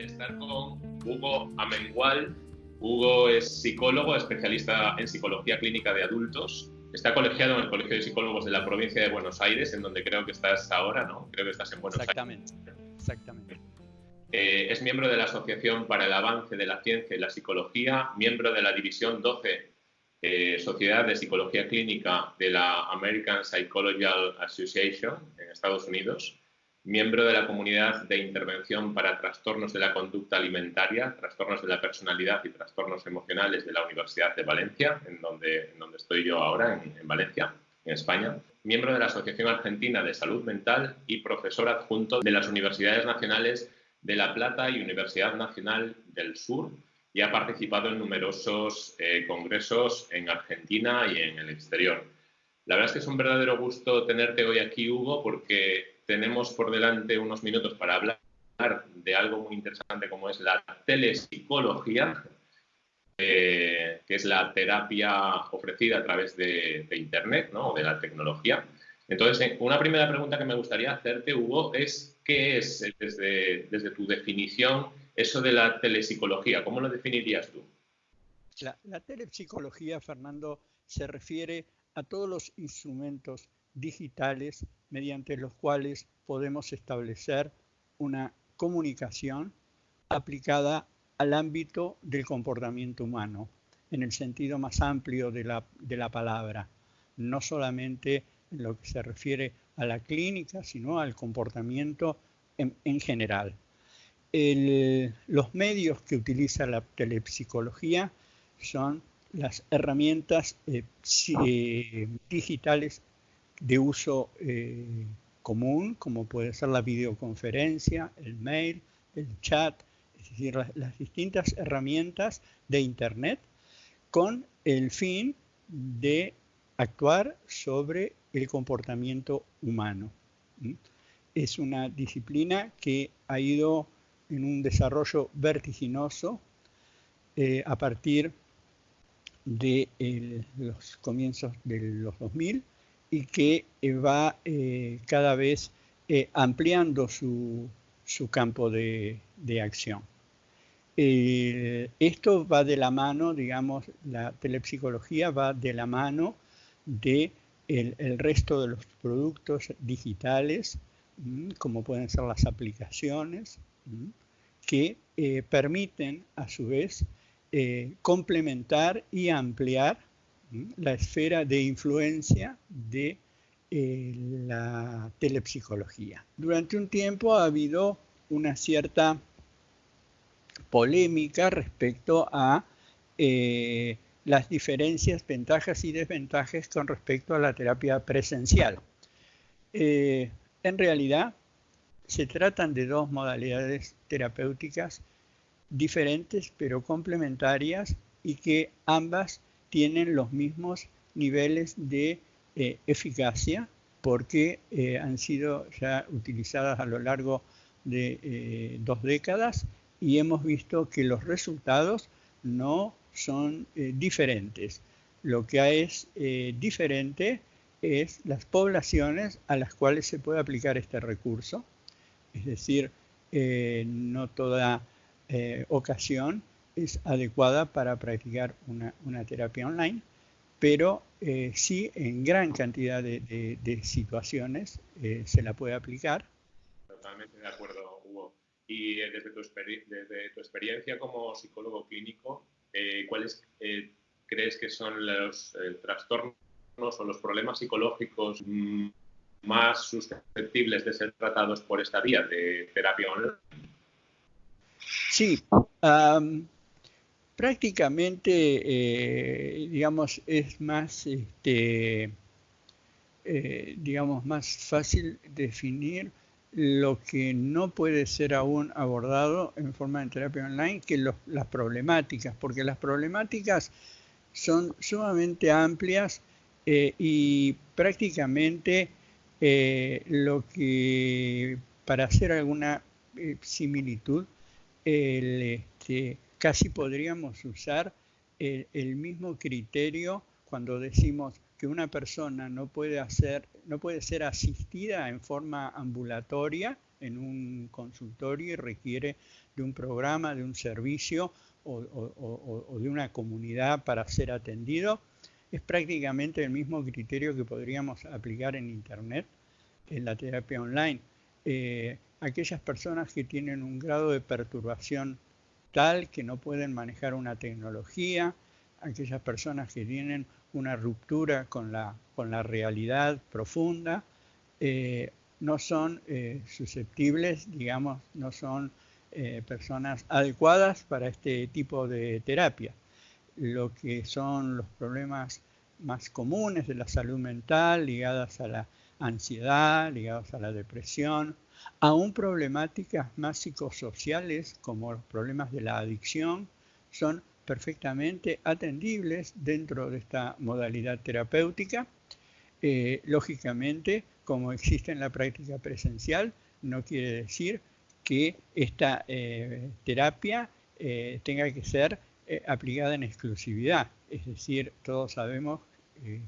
de estar con Hugo Amengual. Hugo es psicólogo, especialista en psicología clínica de adultos. Está colegiado en el Colegio de Psicólogos de la provincia de Buenos Aires, en donde creo que estás ahora, ¿no? Creo que estás en Buenos Aires. Exactamente. Eh, es miembro de la Asociación para el Avance de la Ciencia y la Psicología, miembro de la División 12, eh, Sociedad de Psicología Clínica de la American Psychological Association en Estados Unidos miembro de la comunidad de intervención para trastornos de la conducta alimentaria, trastornos de la personalidad y trastornos emocionales de la Universidad de Valencia, en donde, donde estoy yo ahora, en, Valencia, en España. Miembro de la Asociación Argentina de Salud Mental y profesor adjunto de las Universidades Nacionales de La Plata y Universidad Nacional del Sur y ha participado en numerosos eh, congresos en Argentina y en el exterior. La verdad es que es un verdadero gusto tenerte hoy aquí, Hugo, porque tenemos por delante unos minutos para hablar de algo muy interesante como es la telepsicología, eh, que es la terapia ofrecida a través de, Internet ¿no? o de la tecnología. Entonces, eh, una primera pregunta que me gustaría hacerte, Hugo, es ¿qué es desde, desde tu definición eso de la telepsicología? ¿Cómo lo definirías tú? La, la telepsicología, Fernando, se refiere a todos los instrumentos digitales mediante los cuales podemos establecer una comunicación aplicada al ámbito del comportamiento humano, en el sentido más amplio de la, palabra, no solamente en lo que se refiere a la clínica, sino al comportamiento en, general. los medios que utiliza la telepsicología son las herramientas eh, eh, digitales de uso eh, común, como puede ser la videoconferencia, el mail, el chat, es decir, las, distintas herramientas de Internet con el fin de actuar sobre el comportamiento humano. Es una disciplina que ha ido en un desarrollo vertiginoso eh, a partir de los comienzos de los 2000 y que eh, va eh, cada vez eh, ampliando su, campo de, acción. esto va de la mano, digamos, la telepsicología va de la mano de el, resto de los productos digitales, como pueden ser las aplicaciones, que permiten a su vez complementar y ampliar la esfera de influencia de eh, la telepsicología. Durante un tiempo ha habido una cierta polémica respecto a eh, las diferencias, ventajas y desventajas con respecto a la terapia presencial. Eh, en realidad, se tratan de dos modalidades terapéuticas diferentes pero complementarias y que ambas tienen los mismos niveles de eh, eficacia porque eh, han sido ya utilizadas a lo largo de eh, dos décadas y hemos visto que los resultados no son diferentes. Lo que es diferente es las poblaciones a las cuales se puede aplicar este recurso, es decir, no toda ocasión es adecuada para practicar una, terapia online, pero eh, sí en gran cantidad de, situaciones eh, se la puede aplicar. Totalmente de acuerdo, Hugo. Y eh, desde, tu desde, tu experiencia como psicólogo clínico, ¿cuáles crees que son los trastornos o los problemas psicológicos más susceptibles de ser tratados por esta vía de terapia online? Sí, prácticamente, eh, digamos, es más, este, eh, digamos, más fácil definir lo que no puede ser aún abordado en forma de terapia online que las problemáticas, porque las problemáticas son sumamente amplias eh, y prácticamente lo que, para hacer alguna similitud, el, este, casi podríamos usar el, mismo criterio cuando decimos que una persona no puede, hacer, no puede ser asistida en forma ambulatoria, en un consultorio y requiere de un programa, de un servicio o, de una comunidad para ser atendido, es prácticamente el mismo criterio que podríamos aplicar en Internet, en la terapia online. Eh, aquellas personas que tienen un grado de perturbación tal que no pueden manejar una tecnología, aquellas personas que tienen una ruptura con la, con la realidad profunda, eh, no son eh, susceptibles, digamos, no son personas adecuadas para este tipo de terapia. Lo que son los problemas más comunes de la salud mental ligadas a la ansiedad, ligados a la depresión, aún problemáticas más psicosociales como los problemas de la adicción son perfectamente atendibles dentro de esta modalidad terapéutica. Eh, lógicamente, como existe en la práctica presencial, no quiere decir que esta eh, terapia eh, tenga que ser aplicada en exclusividad. Es decir, todos sabemos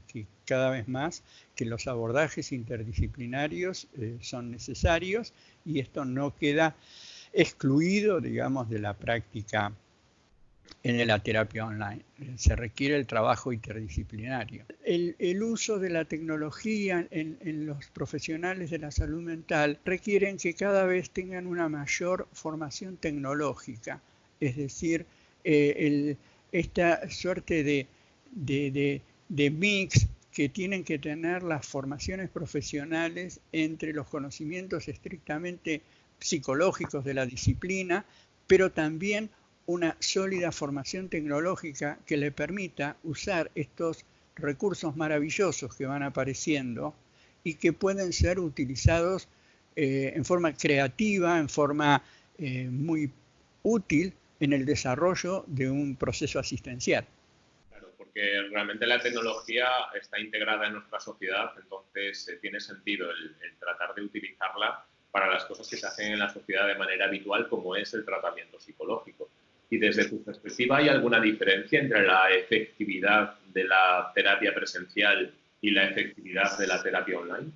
que cada vez más que los abordajes interdisciplinarios eh, son necesarios y esto no queda excluido, digamos, de la práctica en la terapia online. Se requiere el trabajo interdisciplinario. El, uso de la tecnología en, los profesionales de la salud mental requieren que cada vez tengan una mayor formación tecnológica, es decir, eh, esta suerte de, de, mix que tienen que tener las formaciones profesionales entre los conocimientos estrictamente psicológicos de la disciplina, pero también una sólida formación tecnológica que le permita usar estos recursos maravillosos que van apareciendo y que pueden ser utilizados eh, en forma creativa, en forma eh, muy útil en el desarrollo de un proceso asistencial. Porque realmente la tecnología está integrada en nuestra sociedad, entonces eh, tiene sentido el, tratar de utilizarla para las cosas que se hacen en la sociedad de manera habitual, como es el tratamiento psicológico. Y desde tu perspectiva, ¿hay alguna diferencia entre la efectividad de la terapia presencial y la efectividad de la terapia online?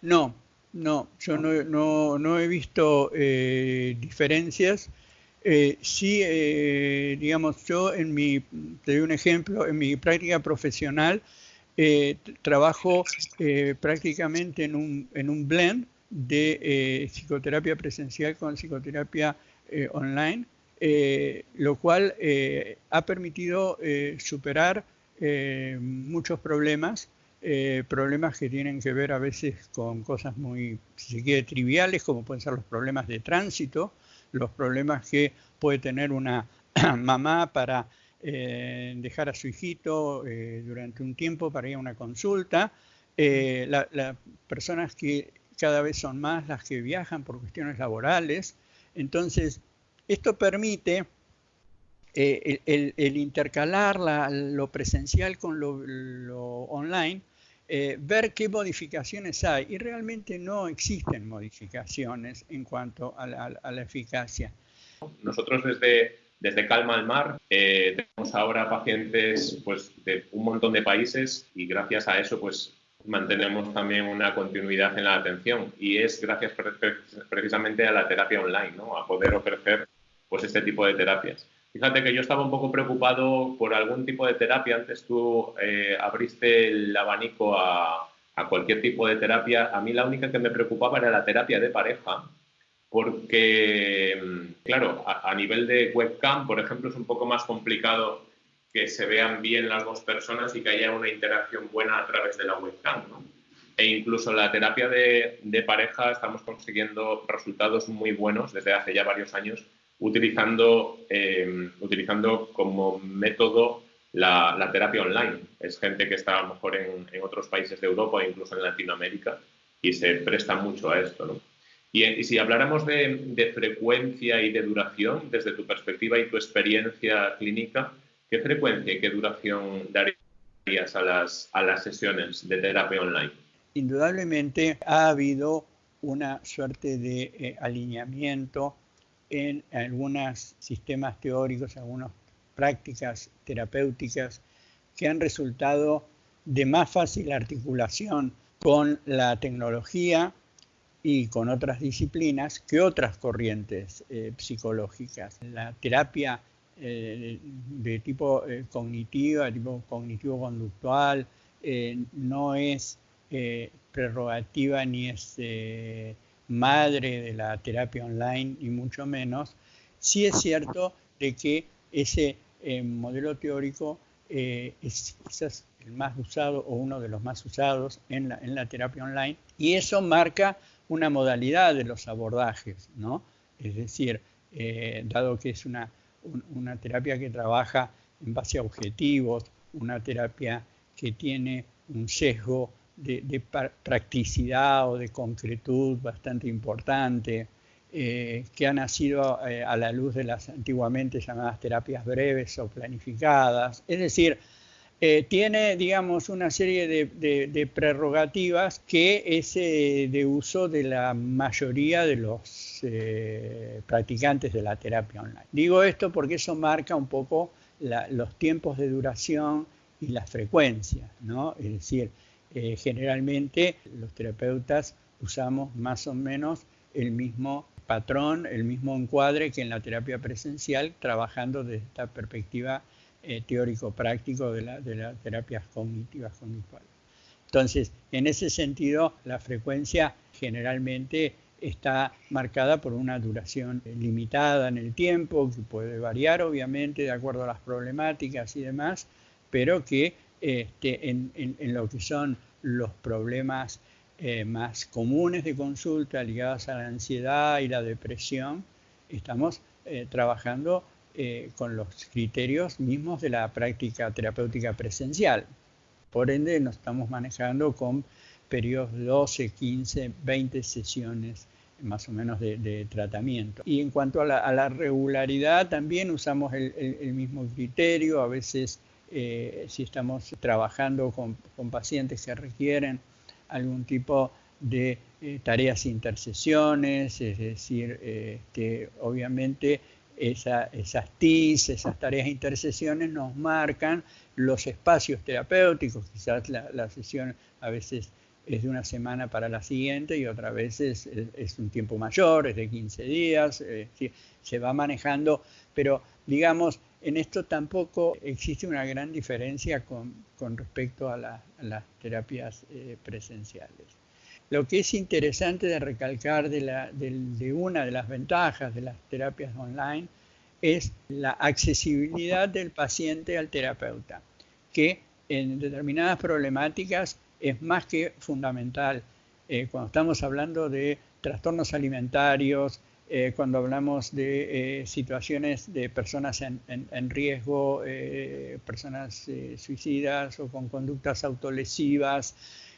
No, no, yo no, no, he visto eh, diferencias. Eh, sí, eh, digamos, yo en mi, te doy un ejemplo, en mi práctica profesional eh, trabajo prácticamente en un, en un blend de psicoterapia presencial con psicoterapia online, lo cual ha permitido superar muchos problemas, problemas que tienen que ver a veces con cosas muy, si se quiere, triviales, como pueden ser los problemas de tránsito, los problemas que puede tener una mamá para eh, dejar a su hijito eh, durante un tiempo para ir a una consulta, eh, las personas que cada vez son más las que viajan por cuestiones laborales. Entonces, esto permite el, intercalar lo presencial con lo online eh, ver qué modificaciones hay y realmente no existen modificaciones en cuanto a la, eficacia. Nosotros desde, desde Calma al Mar eh, tenemos ahora pacientes pues, de un montón de países y gracias a eso pues, mantenemos también una continuidad en la atención y es gracias precisamente a la terapia online, ¿no? a poder ofrecer pues, este tipo de terapias. Fíjate que yo estaba un poco preocupado por algún tipo de terapia. Antes tú eh, abriste el abanico a, cualquier tipo de terapia. A mí la única que me preocupaba era la terapia de pareja, porque, claro, a, nivel de webcam, por ejemplo, es un poco más complicado que se vean bien las dos personas y que haya una interacción buena a través de la webcam. E incluso la terapia de, de pareja estamos consiguiendo resultados muy buenos desde hace ya varios años utilizando, eh, utilizando como método la, terapia online. Es gente que está a lo mejor en, otros países de Europa e incluso en Latinoamérica y se presta mucho a esto. Y, si habláramos de, frecuencia y de duración, desde tu perspectiva y tu experiencia clínica, ¿qué frecuencia y qué duración darías a las, a las sesiones de terapia online? Indudablemente ha habido una suerte de eh, alineamiento en algunos sistemas teóricos, algunas prácticas terapéuticas que han resultado de más fácil articulación con la tecnología y con otras disciplinas que otras corrientes eh, psicológicas. La terapia eh, de tipo eh, cognitiva, tipo cognitivo-conductual, no es prerrogativa ni es madre de la terapia online, ni mucho menos. Sí es cierto de que ese modelo teórico es quizás el más usado o uno de los más usados en la, en la terapia online y eso marca una modalidad de los abordajes, ¿no? Es decir, eh, dado que es una, una terapia que trabaja en base a objetivos, una terapia que tiene un sesgo de, practicidad o de concretud bastante importante, eh, que ha nacido eh, a la luz de las antiguamente llamadas terapias breves o planificadas. Es decir, eh, tiene, digamos, una serie de, prerrogativas que es de uso de la mayoría de los practicantes de la terapia online. Digo esto porque eso marca un poco los tiempos de duración y la frecuencia, ¿no? Es decir, generalmente los terapeutas usamos más o menos el mismo patrón, el mismo encuadre que en la terapia presencial, trabajando desde esta perspectiva eh, teórico-práctico de, las terapias cognitivas conductuales. Entonces, en ese sentido, la frecuencia generalmente está marcada por una duración limitada en el tiempo, que puede variar obviamente de acuerdo a las problemáticas y demás, pero que este, en, lo que son los problemas eh, más comunes de consulta ligados a la ansiedad y la depresión, estamos eh, trabajando eh, con los criterios mismos de la práctica terapéutica presencial. Por ende, nos estamos manejando con periodos de 12, 15, 20 sesiones más o menos de, tratamiento. Y en cuanto a la, regularidad, también usamos el, mismo criterio. A veces, eh, si estamos trabajando con, pacientes que requieren algún tipo de eh, tareas intercesiones, es decir, que obviamente esas TIS, esas tareas intercesiones nos marcan los espacios terapéuticos. Quizás la, sesión a veces es de una semana para la siguiente y otra vez es, un tiempo mayor, es de 15 días, eh, se va manejando, pero digamos, en esto tampoco existe una gran diferencia con, respecto a, las terapias eh, presenciales. Lo que es interesante de recalcar de, una de las ventajas de las terapias online es la accesibilidad del paciente al terapeuta, que en determinadas problemáticas es más que fundamental. Eh, cuando estamos hablando de trastornos alimentarios, eh, cuando hablamos de eh, situaciones de personas en, riesgo, personas suicidas o con conductas autolesivas,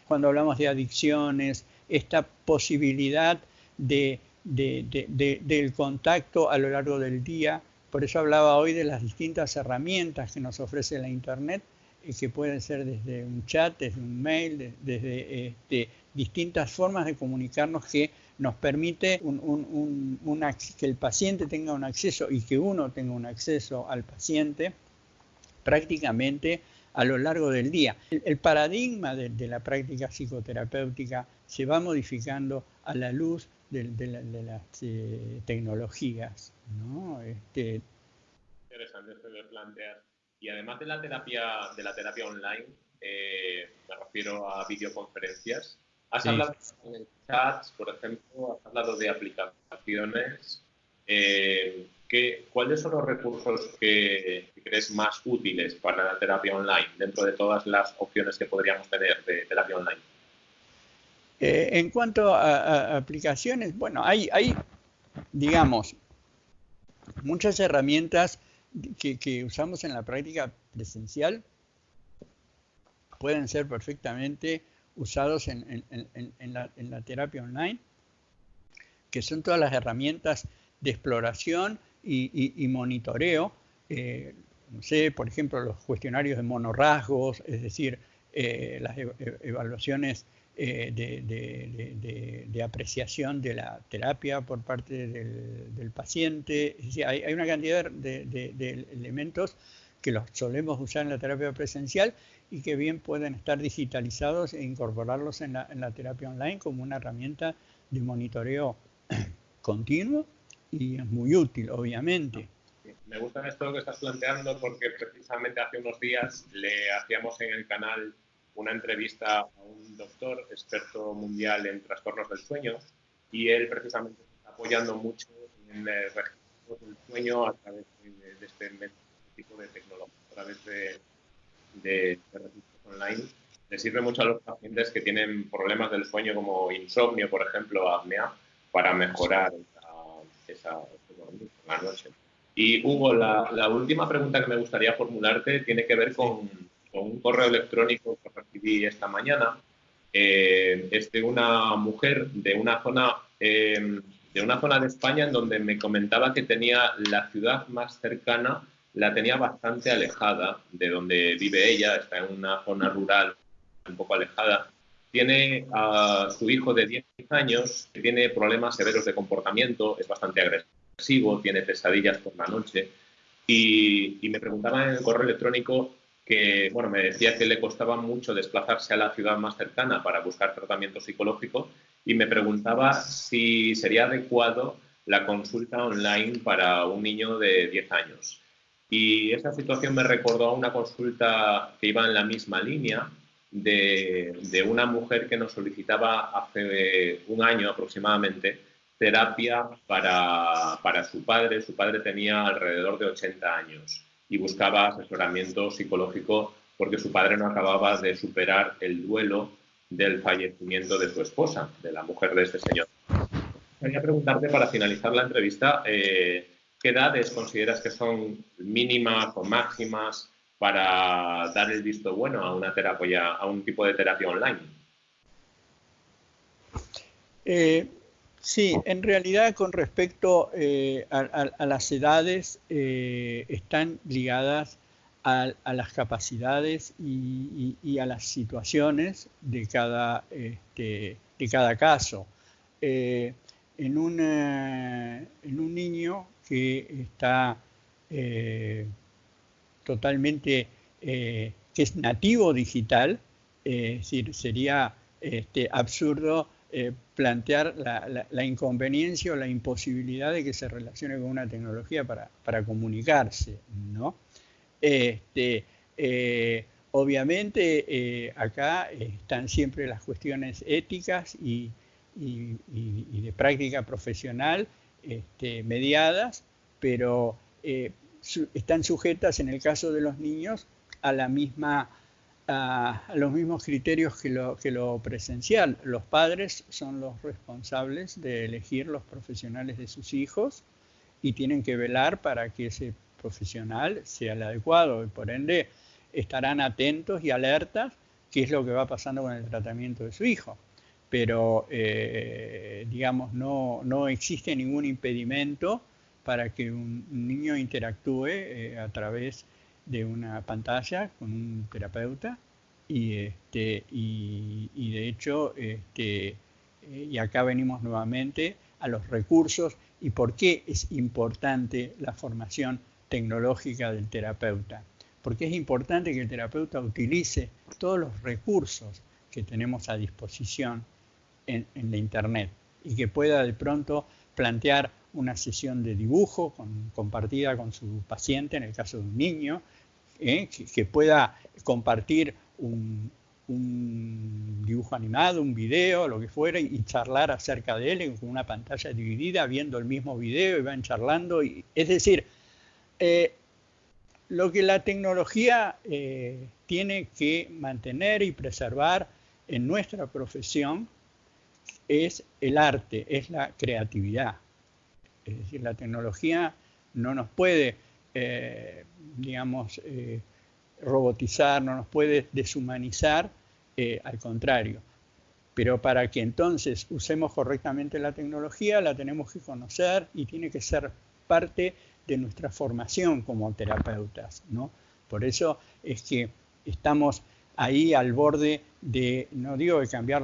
cuando hablamos de adicciones, esta posibilidad de, del contacto a lo largo del día. Por eso hablaba hoy de las distintas herramientas que nos ofrece la Internet, que pueden ser desde un chat, desde un mail, desde distintas formas de comunicarnos que nos permite que el paciente tenga un acceso y que uno tenga un acceso al paciente prácticamente a lo largo del día. El, paradigma de, la práctica psicoterapéutica se va modificando a la luz de, las eh, tecnologías. ¿no? Este... Interesante esto que planteas. Y además de la terapia, de la terapia online, eh, me refiero a videoconferencias, has hablado en chats, por ejemplo, has hablado de aplicaciones. Eh, ¿cuáles son los recursos que, crees más útiles para la terapia online dentro de todas las opciones que podríamos tener de terapia online? Eh, en cuanto a, aplicaciones, bueno, hay, hay, digamos, muchas herramientas que, usamos en la práctica presencial pueden ser perfectamente usados en, la, terapia online, que son todas las herramientas de exploración y, monitoreo. Eh, no sé, por ejemplo, los cuestionarios de monorrasgos, es decir, eh, las e, evaluaciones eh, de, apreciación de la terapia por parte del, paciente. Hay, una cantidad de, elementos que los solemos usar en la terapia presencial y que bien pueden estar digitalizados e incorporarlos en la, terapia online como una herramienta de monitoreo continuo y es muy útil, obviamente. Me gusta esto que estás planteando porque precisamente hace unos días le hacíamos en el canal una entrevista a un doctor experto mundial en trastornos del sueño y él precisamente está apoyando mucho en el registro del sueño a través de, este tipo de tecnología, a través de, de, registros online. Le sirve mucho a los pacientes que tienen problemas del sueño como insomnio, por ejemplo, apnea, para mejorar esa, la noche. Y Hugo, la, la, última pregunta que me gustaría formularte tiene que ver con, con un correo electrónico que recibí esta mañana. Eh, es de una mujer de una zona eh, de una zona de España en donde me comentaba que tenía la ciudad más cercana, la tenía bastante alejada de donde vive ella, está en una zona rural un poco alejada. Tiene a su hijo de 10 años que tiene problemas severos de comportamiento, es bastante agresivo, tiene pesadillas por la noche. Y, me preguntaba en el correo electrónico que bueno, me decía que le costaba mucho desplazarse a la ciudad más cercana para buscar tratamiento psicológico y me preguntaba si sería adecuado la consulta online para un niño de 10 años. Y esa situación me recordó a una consulta que iba en la misma línea de, una mujer que nos solicitaba hace un año aproximadamente terapia para, para su padre. Su padre tenía alrededor de 80 años y buscaba asesoramiento psicológico porque su padre no acababa de superar el duelo del fallecimiento de su esposa, de la mujer de este señor. Quería preguntarte para finalizar la entrevista, eh, ¿qué edades consideras que son mínimas o máximas para dar el visto bueno a un tipo de terapia online? Eh, Sí, en realidad con respecto eh, a, las edades eh, están ligadas a, las capacidades y, a las situaciones de cada, este, caso. En, un, niño que está totalmente, que es nativo digital, decir, sería este, absurdo eh, plantear la, inconveniencia o la imposibilidad de que se relacione con una tecnología para, comunicarse, ¿no? Este, eh, obviamente eh, acá están siempre las cuestiones éticas y, de práctica profesional este, mediadas, pero están sujetas en el caso de los niños a la misma a, los mismos criterios que lo, que lo presencial. Los padres son los responsables de elegir los profesionales de sus hijos y tienen que velar para que ese profesional sea el adecuado y por ende estarán atentos y alertas qué es lo que va pasando con el tratamiento de su hijo. Pero, eh, digamos, no, no, existe ningún impedimento para que un, niño interactúe eh, a través de una pantalla con un terapeuta y, este, y, de hecho, este, eh, y acá venimos nuevamente a los recursos y por qué es importante la formación tecnológica del terapeuta. Porque es importante que el terapeuta utilice todos los recursos que tenemos a disposición en, la Internet y que pueda de pronto plantear una sesión de dibujo compartida con su paciente, en el caso de un niño, ¿eh? que, pueda compartir un, dibujo animado, un video, lo que fuera, y, charlar acerca de él con una pantalla dividida, viendo el mismo video y van charlando. Es decir, eh, lo que la tecnología eh, tiene que mantener y preservar en nuestra profesión es el arte, es la creatividad. Es decir, la tecnología no nos puede eh, digamos, eh, robotizar, no nos puede deshumanizar, eh, al contrario. Pero para que entonces usemos correctamente la tecnología, la tenemos que conocer y tiene que ser parte de nuestra formación como terapeutas. ¿no? Por eso es que estamos ahí al borde de, no digo de cambiar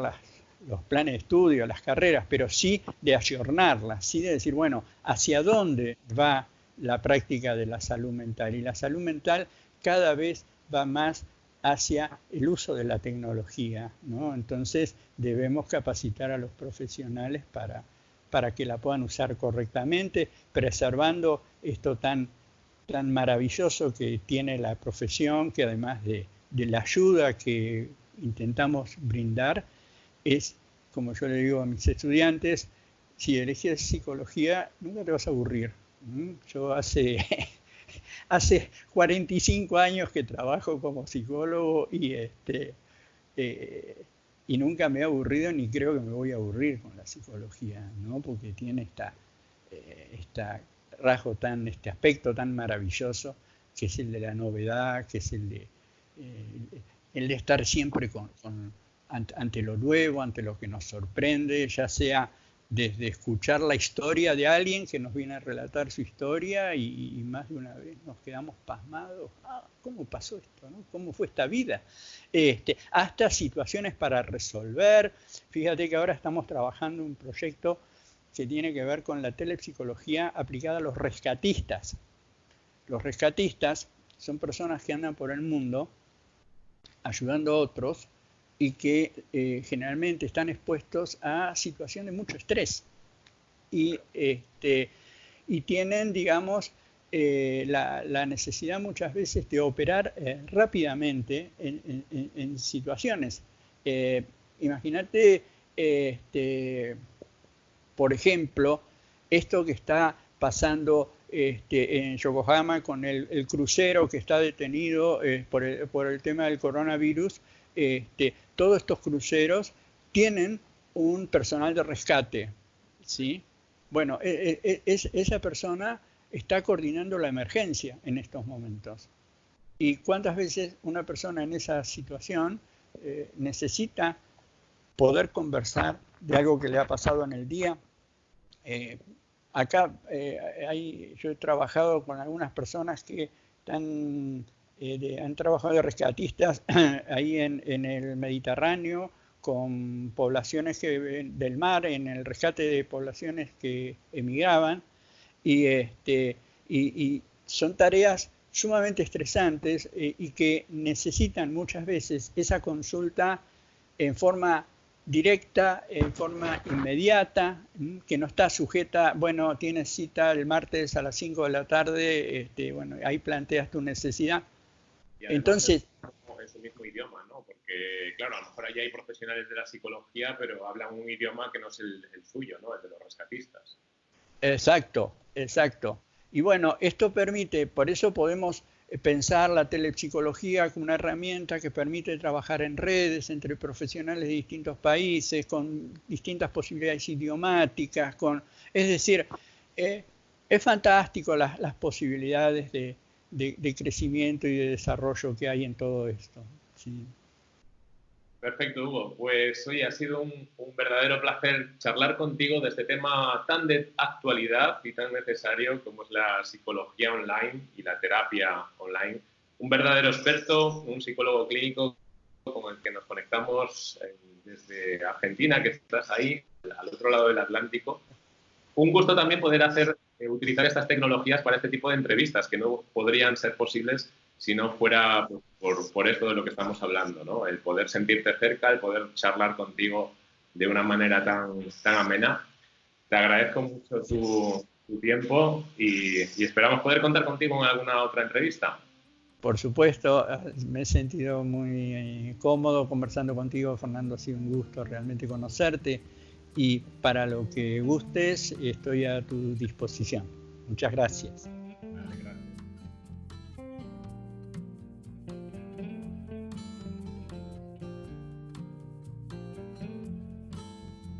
los planes de estudio, las carreras, pero sí de ayornarlas, sí de decir, bueno, hacia dónde va la práctica de la salud mental. Y la salud mental cada vez va más hacia el uso de la tecnología. ¿no? Entonces debemos capacitar a los profesionales para, para que la puedan usar correctamente, preservando esto tan, tan maravilloso que tiene la profesión, que además de, de la ayuda que intentamos brindar, es, como yo le digo a mis estudiantes, si eliges psicología, nunca te vas a aburrir. Yo hace hace 45 años que trabajo como psicólogo y, este, eh, y nunca me he aburrido ni creo que me voy a aburrir con la psicología, ¿no? porque tiene esta, eh, rasgo tan, este aspecto tan maravilloso que es el de la novedad, que es el de, eh, el de estar siempre con, ante lo nuevo, ante lo que nos sorprende, ya sea desde escuchar la historia de alguien que nos viene a relatar su historia y, más de una vez nos quedamos pasmados. Ah, ¿Cómo pasó esto? ¿Cómo fue esta vida? Este, hasta situaciones para resolver. Fíjate que ahora estamos trabajando un proyecto que tiene que ver con la telepsicología aplicada a los rescatistas. Los rescatistas son personas que andan por el mundo ayudando a otros y que eh, generalmente están expuestos a situaciones de mucho estrés y, este, y tienen, digamos, eh, la, necesidad muchas veces de operar eh, rápidamente en, situaciones. Imagínate, este, por ejemplo, esto que está pasando este, en Yokohama con el, crucero que está detenido por, el, tema del coronavirus, este, todos estos cruceros tienen un personal de rescate, ¿sí? Bueno, e, e, e, esa persona está coordinando la emergencia en estos momentos. ¿Y cuántas veces una persona en esa situación eh, necesita poder conversar de algo que le ha pasado en el día? Eh, acá eh, yo he trabajado con algunas personas que están eh, han trabajado de rescatistas ahí en, el Mediterráneo con poblaciones que, del mar, en el rescate de poblaciones que emigraban, y, este, y, son tareas sumamente estresantes eh, y que necesitan muchas veces esa consulta en forma directa, en forma inmediata, que no está sujeta, bueno, tienes cita el martes a las 5 de la tarde, este, bueno, ahí planteas tu necesidad, entonces... Es el mismo idioma, ¿no? Porque, claro, a lo mejor allí hay profesionales de la psicología, pero hablan un idioma que no es el, suyo, ¿no? El de los rescatistas. Exacto, exacto. Y bueno, esto permite, por eso podemos pensar la telepsicología como una herramienta que permite trabajar en redes entre profesionales de distintos países, con distintas posibilidades idiomáticas, con, es decir, eh, es fantástico las, las posibilidades de, de, crecimiento y de desarrollo que hay en todo esto. Perfecto, Hugo. Pues hoy ha sido un, verdadero placer charlar contigo de este tema tan de actualidad y tan necesario como es la psicología online y la terapia online. Un verdadero experto, un psicólogo clínico con el que nos conectamos eh, desde Argentina, que estás ahí, al otro lado del Atlántico. Un gusto también poder hacer eh, utilizar estas tecnologías para este tipo de entrevistas, que no podrían ser posibles si no fuera por, por esto de lo que estamos hablando, ¿no? El poder sentirte cerca, el poder charlar contigo de una manera tan, tan amena. Te agradezco mucho tu, tu tiempo y, y, esperamos poder contar contigo en alguna otra entrevista. Por supuesto, me he sentido muy eh, cómodo conversando contigo, Fernando. Ha sido un gusto realmente conocerte y para lo que gustes estoy a tu disposición. Muchas gracias.